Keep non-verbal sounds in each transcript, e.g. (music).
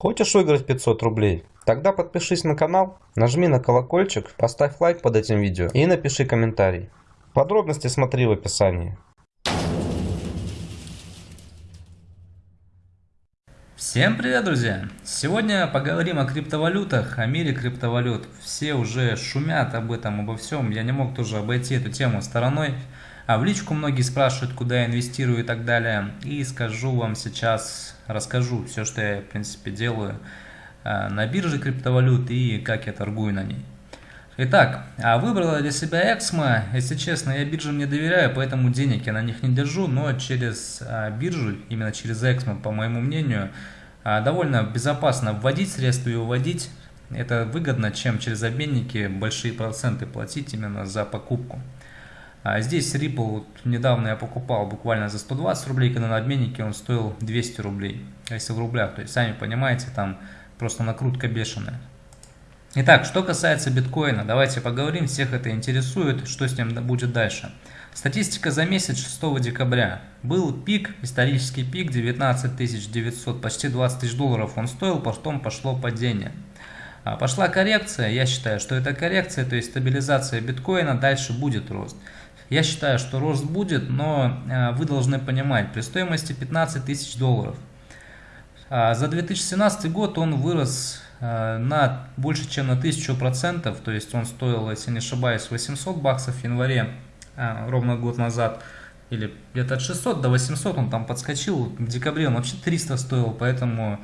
Хочешь выиграть 500 рублей? Тогда подпишись на канал, нажми на колокольчик, поставь лайк под этим видео и напиши комментарий. Подробности смотри в описании. Всем привет, друзья! Сегодня поговорим о криптовалютах, о мире криптовалют. Все уже шумят об этом, обо всем. Я не мог тоже обойти эту тему стороной. А в личку многие спрашивают, куда я инвестирую и так далее. И скажу вам сейчас, расскажу все, что я, в принципе, делаю а, на бирже криптовалют и как я торгую на ней. Итак, а выбрала для себя Эксмо. Если честно, я биржам не доверяю, поэтому денег я на них не держу, но через а, биржу, именно через Эксмо, по моему мнению, довольно безопасно вводить средства и уводить. Это выгодно, чем через обменники большие проценты платить именно за покупку. А здесь Ripple недавно я покупал буквально за 120 рублей, когда на обменнике он стоил 200 рублей, если в рублях. То есть, сами понимаете, там просто накрутка бешеная. Итак, что касается биткоина, давайте поговорим, всех это интересует, что с ним будет дальше. Статистика за месяц 6 декабря. Был пик, исторический пик 19 900, почти 20 тысяч долларов он стоил, потом пошло падение. А, пошла коррекция, я считаю, что это коррекция, то есть стабилизация биткоина, дальше будет рост. Я считаю, что рост будет, но э, вы должны понимать, при стоимости 15 тысяч долларов. А, за 2017 год он вырос э, на больше, чем на 1000%, то есть он стоил, если не ошибаюсь, 800 баксов в январе, э, ровно год назад, или где-то от 600 до 800 он там подскочил, в декабре он вообще 300 стоил, поэтому а,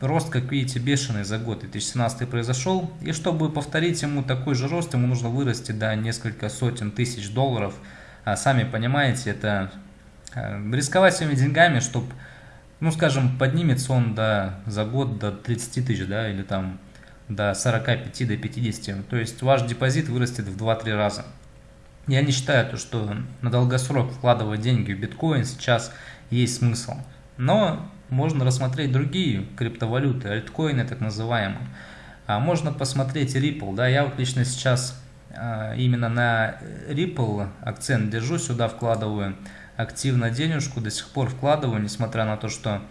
рост, как видите, бешеный за год 2017 произошел. И чтобы повторить ему такой же рост, ему нужно вырасти до несколько сотен тысяч долларов. А сами понимаете, это а, рисковать своими деньгами, чтобы, ну скажем, поднимется он до, за год до 30 тысяч, да, или там до 45, до 50. То есть ваш депозит вырастет в 2-3 раза. Я не считаю, то, что на долгосрок вкладывать деньги в биткоин сейчас есть смысл. Но можно рассмотреть другие криптовалюты, альткоины так называемые. А можно посмотреть Ripple. Да, я вот лично сейчас а, именно на Ripple акцент держу, сюда вкладываю активно денежку, до сих пор вкладываю, несмотря на то, что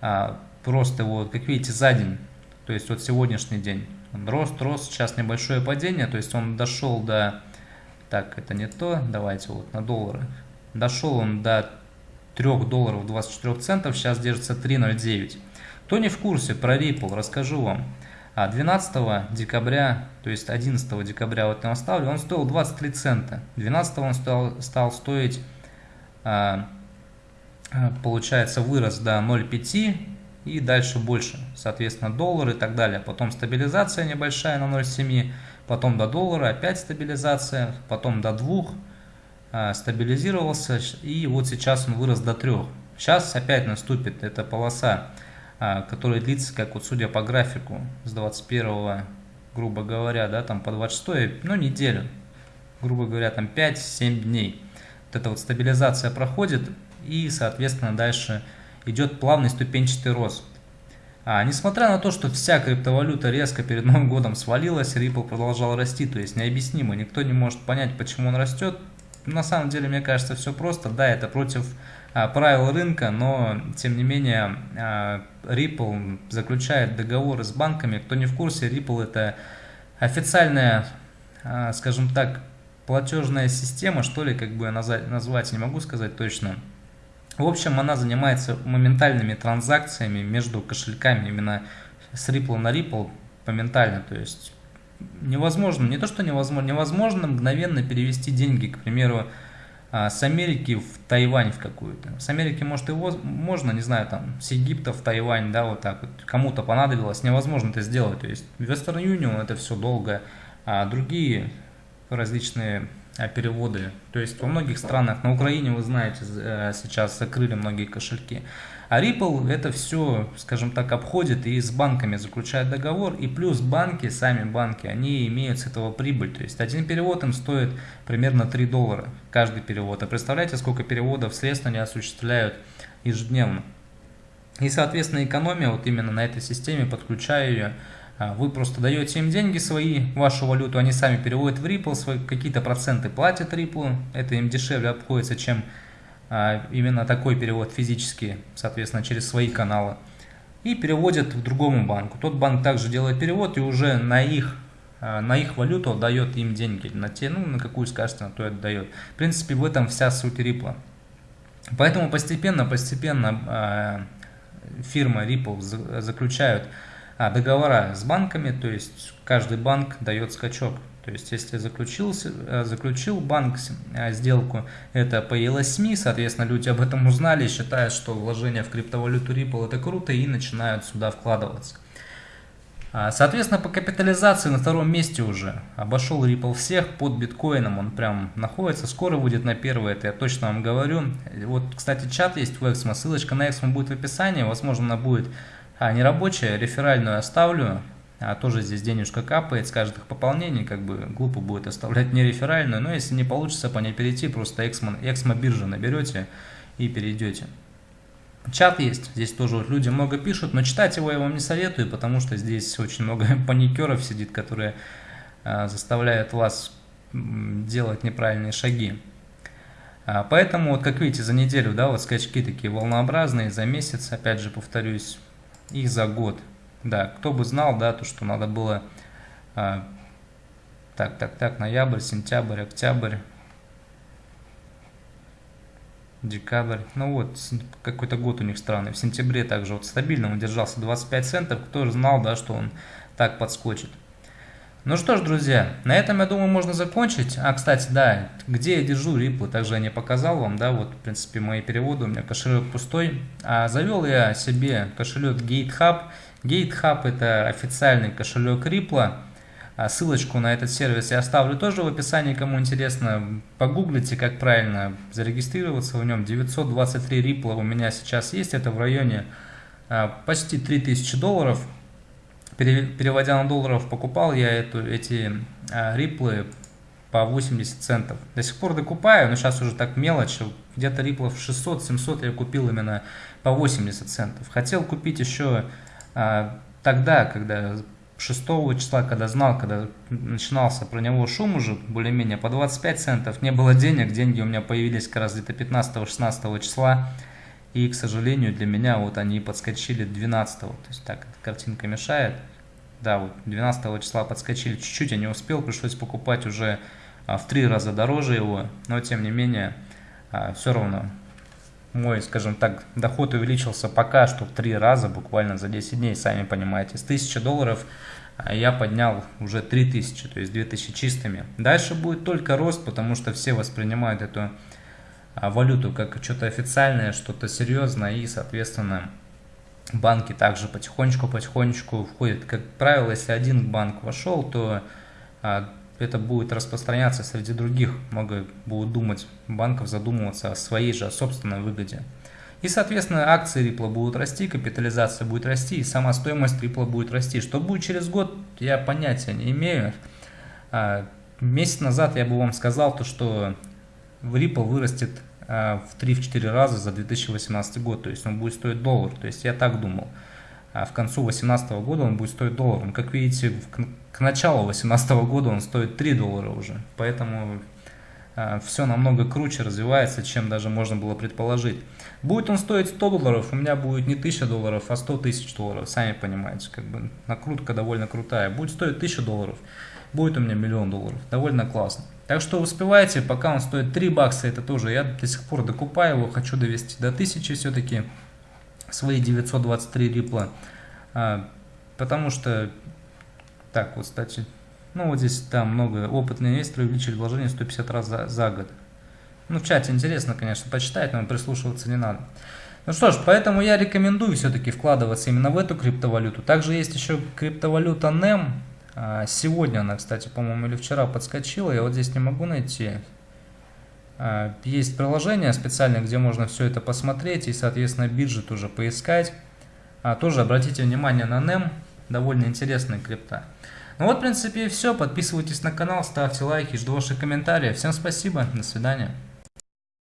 а, просто вот, как видите, за день, то есть вот сегодняшний день, он рост, рост, сейчас небольшое падение, то есть он дошел до, так, это не то, давайте вот на доллары, дошел он до 3 долларов 24 центов, сейчас держится 3.09. Кто не в курсе про Ripple, расскажу вам. 12 а декабря, то есть 11 декабря вот я оставлю, он стоил 23 цента. 12 он стал, стал стоить, а, а, получается, вырос до 0,5 и дальше больше, соответственно, доллар и так далее. Потом стабилизация небольшая на 0,7, потом до доллара, опять стабилизация, потом до 2 а, стабилизировался и вот сейчас он вырос до 3. Сейчас опять наступит эта полоса, а, которая длится, как вот судя по графику, с 21, грубо говоря, да, там по 26, ну неделю, грубо говоря, там 5-7 дней. Вот эта вот стабилизация проходит и, соответственно, дальше идет плавный ступенчатый рост. А, несмотря на то, что вся криптовалюта резко перед Новым годом свалилась, Ripple продолжал расти, то есть необъяснимо. Никто не может понять, почему он растет, на самом деле, мне кажется, все просто. Да, это против а, правил рынка, но, тем не менее, а, Ripple заключает договоры с банками. Кто не в курсе, Ripple это официальная, а, скажем так, платежная система, что ли, как бы назвать, не могу сказать точно. В общем, она занимается моментальными транзакциями между кошельками, именно с Ripple на Ripple моментально, то есть невозможно, не то что невозможно, невозможно мгновенно перевести деньги, к примеру, а, с Америки в Тайвань в какую-то. С Америки, может, его можно, не знаю, там, с Египта в Тайвань, да, вот так вот. Кому-то понадобилось, невозможно это сделать. То есть Western Union это все долго, а другие различные а, переводы. То есть во многих странах, на Украине, вы знаете, э, сейчас закрыли многие кошельки. А Ripple это все, скажем так, обходит и с банками заключает договор. И плюс банки, сами банки, они имеют с этого прибыль. То есть один перевод им стоит примерно 3 доллара каждый перевод. А представляете, сколько переводов средств они осуществляют ежедневно. И, соответственно, экономия вот именно на этой системе, подключая ее, а, вы просто даете им деньги свои, вашу валюту, они сами переводят в Ripple, какие-то проценты платят Ripple, это им дешевле обходится, чем именно такой перевод физический, соответственно, через свои каналы. и переводит в другому банку. Тот банк также делает перевод и уже на их а, на их валюту отдает им деньги, на те, ну, на какую скажете, на то и отдает. В принципе, в этом вся суть Ripple. Поэтому постепенно, постепенно э, фирма Ripple заключают договора с банками, то есть каждый банк дает скачок. То есть, если заключился, э, заключил банк э, сделку, это появилось СМИ, соответственно, люди об этом узнали, считают, что вложение в криптовалюту Ripple это круто и начинают сюда вкладываться. А, соответственно, по капитализации на втором месте уже обошел Ripple всех под биткоином, он прям находится, скоро будет на первое, это я точно вам говорю. Вот, кстати, чат есть у Exmo, ссылочка на Exmo будет в описании, возможно, она будет а, не рабочая, реферальную оставлю, тоже здесь денежка капает с каждых пополнений, как бы глупо будет оставлять не реферальную, но если не получится по ней перейти, просто Exmo биржа наберете и перейдете. Чат есть, здесь тоже вот люди много пишут, но читать его я вам не советую, потому что здесь очень много (laughs) паникеров сидит, которые э, заставляют вас делать неправильные шаги. А, поэтому, вот как видите, за неделю, да, вот скачки такие волнообразные, за месяц, опять же, повторюсь, и за год. Да, кто бы знал, да, то, что надо было, а, так, так, так, ноябрь, сентябрь, октябрь, декабрь, ну вот, какой-то год у них странный. В сентябре также вот стабильно он держался 25 центов, кто же знал, да, что он так подскочит. Ну что ж, друзья, на этом, я думаю, можно закончить. А, кстати, да, где я держу Ripple, также я не показал вам, да, вот, в принципе, мои переводы, у меня кошелек пустой. А завел я себе кошелек GateHub. GateHub это официальный кошелек Ripple. А ссылочку на этот сервис я оставлю тоже в описании, кому интересно. Погуглите, как правильно зарегистрироваться в нем. 923 рипла у меня сейчас есть, это в районе а, почти 3000 долларов. Переводя на долларов, покупал я эту, эти а, риплы по 80 центов. До сих пор докупаю, но сейчас уже так мелочь. Где-то риплов 600-700 я купил именно по 80 центов. Хотел купить еще тогда, когда 6 числа, когда знал, когда начинался про него шум уже, более-менее по 25 центов, не было денег, деньги у меня появились как раз где-то 15-16 числа, и, к сожалению, для меня вот они подскочили 12 то есть так, картинка мешает, да, вот 12 числа подскочили чуть-чуть, я не успел, пришлось покупать уже а, в три раза дороже его, но тем не менее, а, все равно мой, скажем так, доход увеличился пока что в три раза, буквально за 10 дней, сами понимаете. С 1000 долларов а, я поднял уже 3000, то есть 2000 чистыми. Дальше будет только рост, потому что все воспринимают эту а, валюту как что-то официальное, что-то серьезное, и, соответственно, банки также потихонечку-потихонечку входят. Как правило, если один банк вошел, то а, это будет распространяться среди других. Много будут думать банков, задумываться о своей же, о собственной выгоде. И, соответственно, акции Ripple будут расти, капитализация будет расти, и сама стоимость Ripple будет расти. Что будет через год, я понятия не имею. А, месяц назад я бы вам сказал, то, что Ripple вырастет а, в 3-4 раза за 2018 год, то есть он будет стоить доллар, то есть я так думал. А в концу 2018 года он будет стоить доллар. Как видите, к началу 2018 года он стоит 3 доллара уже. Поэтому э, все намного круче развивается, чем даже можно было предположить. Будет он стоить 100 долларов, у меня будет не 1000 долларов, а 100 тысяч долларов. Сами понимаете, как бы накрутка довольно крутая. Будет стоить 1000 долларов, будет у меня миллион долларов. Довольно классно. Так что успевайте, пока он стоит 3 бакса, это тоже я до сих пор докупаю его, хочу довести до 1000 все-таки свои 923 рипла. А, потому что так, вот, кстати, ну вот здесь там много опытные инвесторы увеличили вложение 150 раз за, за год. Ну, в чате интересно, конечно, почитать, но прислушиваться не надо. Ну что ж, поэтому я рекомендую все-таки вкладываться именно в эту криптовалюту. Также есть еще криптовалюта NEM. А, сегодня она, кстати, по-моему, или вчера подскочила. Я вот здесь не могу найти. А, есть приложение специальное, где можно все это посмотреть и, соответственно, биджет уже поискать. Тоже обратите внимание на NEM. Довольно интересная крипта. Ну вот, в принципе, и все. Подписывайтесь на канал, ставьте лайки, жду ваших комментариев. Всем спасибо, до свидания.